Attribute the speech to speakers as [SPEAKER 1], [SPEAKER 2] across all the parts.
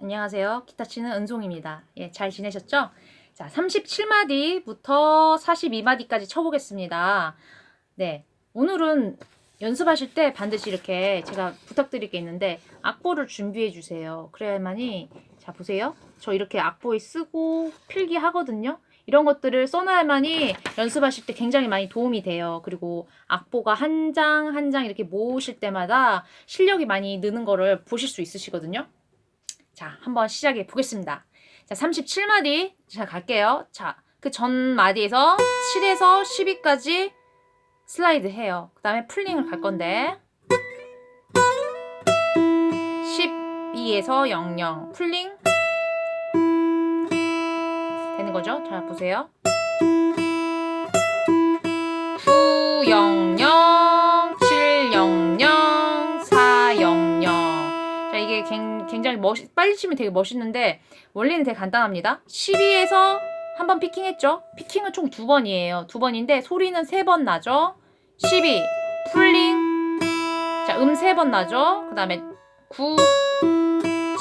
[SPEAKER 1] 안녕하세요. 기타 치는 은송입니다. 예, 잘 지내셨죠? 자, 37마디부터 42마디까지 쳐보겠습니다. 네, 오늘은 연습하실 때 반드시 이렇게 제가 부탁드릴 게 있는데 악보를 준비해 주세요. 그래야만이 자 보세요. 저 이렇게 악보에 쓰고 필기하거든요. 이런 것들을 써놔야만이 연습하실 때 굉장히 많이 도움이 돼요. 그리고 악보가 한 장 한장 이렇게 모으실 때마다 실력이 많이 느는 거를 보실 수 있으시거든요. 자, 한번 시작해 보겠습니다. 자, 37마디. 자, 갈게요. 자, 그 전 마디에서 7에서 12까지 슬라이드 해요. 그 다음에 풀링을 갈 건데 12에서 00 풀링 되는 거죠? 자, 보세요. 자, 이게 굉장히 멋 빨리 치면 되게 멋있는데 원리는 되게 간단합니다. 12에서 한 번 피킹했죠? 피킹은 총 두 번이에요. 두 번인데 소리는 세 번 나죠? 12 풀링 자, 음 세 번 나죠? 그 다음에 9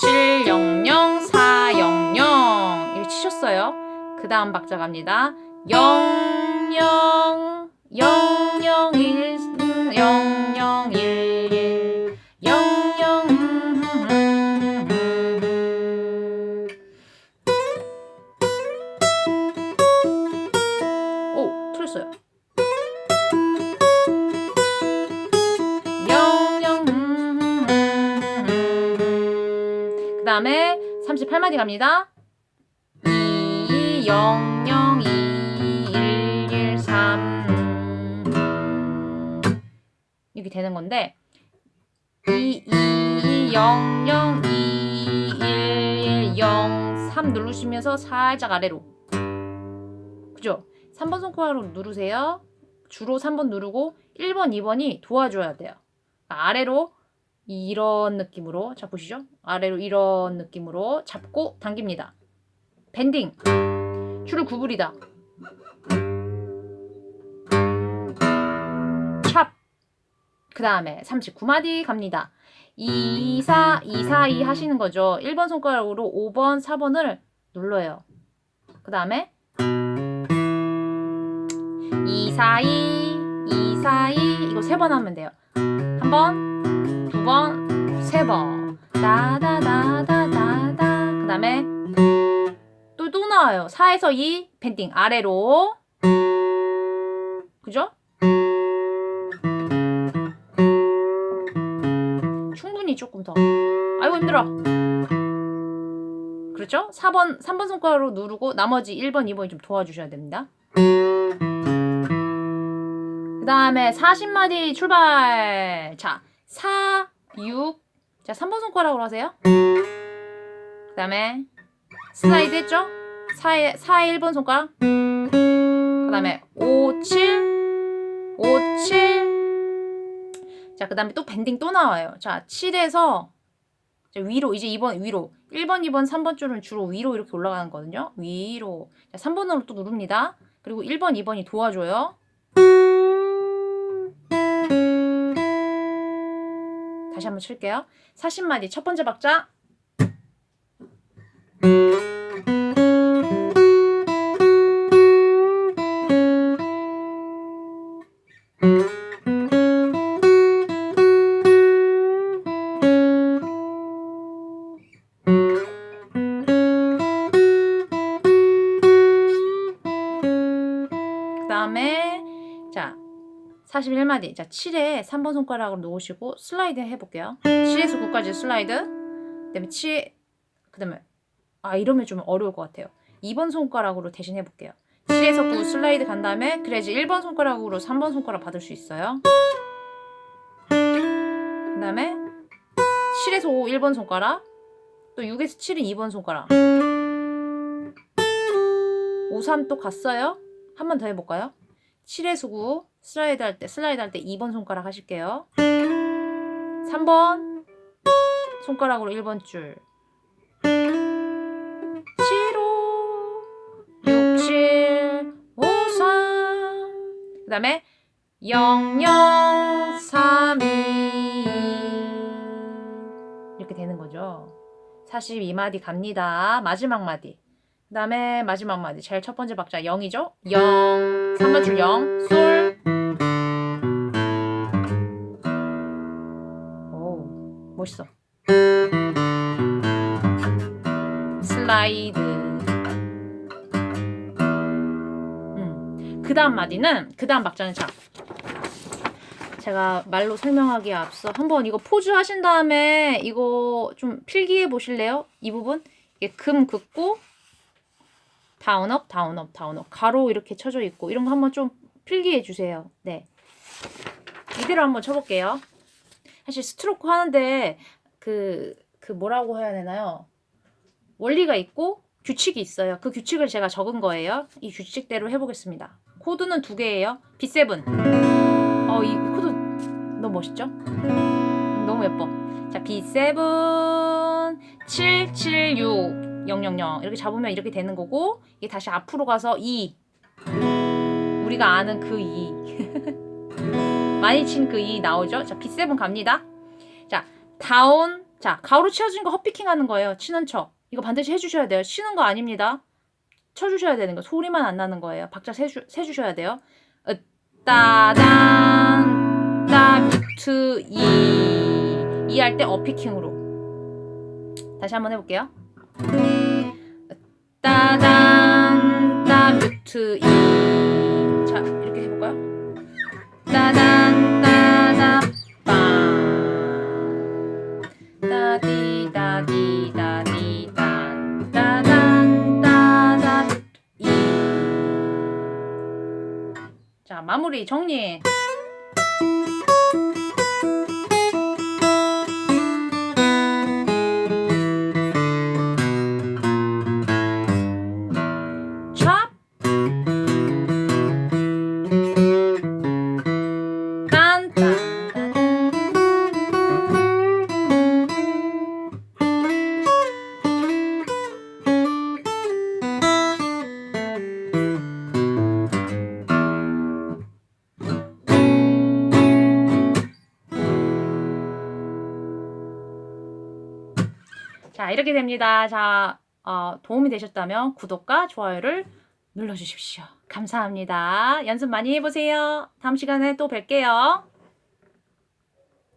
[SPEAKER 1] 7 0 0 4 0 0 이렇게 치셨어요. 그 다음 박자 갑니다. 0 0 0 0 다음에 38마디 갑니다. 2 0 0 2 1 1 3 이렇게 되는 건데 2 2 0 0 2 1 1 0 3 누르시면서 살짝 아래로 그죠? 3번 손가락으로 누르세요. 주로 3번 누르고 1번, 2번이 도와줘야 돼요. 아래로 이런 느낌으로 자 보시죠. 아래로 이런 느낌으로 잡고 당깁니다. 밴딩. 줄을 구부리다. 샵그 다음에 39마디 갑니다. 2, 4, 2, 4, 2 하시는 거죠. 1번 손가락으로 5번, 4번을 눌러요. 그 다음에 2, 4, 2, 2, 4, 2 이거 세 번 하면 돼요. 한 번, 두 번, 세 번 다다다다다다 그 다음에 또, 또 나와요. 4에서 2, 밴딩 아래로. 그죠? 충분히 조금 더. 아이고, 힘들어. 그렇죠? 4번, 3번 손가락으로 누르고 나머지 1번, 2번이 좀 도와주셔야 됩니다. 그 다음에 40마디 출발. 자, 4, 6. 자, 3번 손가락으로 하세요. 그 다음에 슬라이드 했죠? 4에, 4에 1번 손가락. 그 다음에 5, 7 5, 7 자, 그 다음에 또 밴딩 또 나와요. 자, 7에서 위로 이제 2번 위로. 1번, 2번, 3번 줄은 주로 위로 이렇게 올라가는 거거든요. 위로. 자, 3번으로 또 누릅니다. 그리고 1번, 2번이 도와줘요 다시 한번 칠게요. 40마디. 첫 번째 박자. 그 다음에 자 41마디. 자 7에 3번 손가락으로 놓으시고 슬라이드 해볼게요. 7에서 9까지 슬라이드. 그 다음에 7, 그 다음에 아 이러면 좀 어려울 것 같아요. 2번 손가락으로 대신 해볼게요. 7에서 9 슬라이드 간 다음에 그래야지 1번 손가락으로 3번 손가락 받을 수 있어요. 그 다음에 7에서 5 1번 손가락. 또 6에서 7은 2번 손가락. 5, 3 또 갔어요? 한 번 더 해볼까요 7에서 9 슬라이드 할 때 슬라이드 할 때 2번 손가락 하실게요. 3번 손가락으로 1번 줄. 7, 5 6, 7 5, 3그 다음에 0, 0 3, 2 이렇게 되는 거죠. 42마디 갑니다. 마지막 마디. 그 다음에 마지막 마디. 제일 첫 번째 박자 0이죠? 0. 3번 줄 0. 솔. 오, 멋있어. 슬라이드. 음. 그 다음 마디는, 그 다음 박자는 자. 제가 말로 설명하기에 앞서 한번 이거 포즈 하신 다음에 이거 좀 필기해 보실래요? 이 부분? 이게 금 긋고 down up, down up, down up. 가로 이렇게 쳐져 있고 이런 거 한번 좀 필기해 주세요. 네. 이대로 한번 쳐볼게요. 사실 스트로크 하는데 그, 그 뭐라고 해야 되나요? 원리가 있고 규칙이 있어요. 그 규칙을 제가 적은 거예요. 이 규칙대로 해보겠습니다. 코드는 두 개예요. B7. 어, 이 코드 너무 멋있죠? 음, 너무 예뻐. 자, B7 776 000 이렇게 잡으면 이렇게 되는 거고 이게 다시 앞으로 가서 2 우리가 아는 그 2. 많이 친 그 2 나오죠? 자, B7 갑니다. 자, 다운. 자, 가로 치어진 거 헛피킹 하는 거예요. 치는 척. 이거 반드시 해주셔야 돼요. 치는 거 아닙니다. 쳐주셔야 되는 거. 소리만 안 나는 거예요. 박자 세주, 세주셔야 돼요. 으, 따단, 따, 뮤트, 이. 이 할 때 어피킹으로. 다시 한번 해볼게요. 따단, 따, 뮤트, 이. 자, 이렇게 해볼까요? 따단, 따다, 빵. 따디, 따디, 따디, 딴. 따단, 따다, 이. 자, 마무리 정리. 자, 이렇게 됩니다. 자, 어, 도움이 되셨다면 구독과 좋아요를 눌러주십시오. 감사합니다. 연습 많이 해보세요. 다음 시간에 또 뵐게요.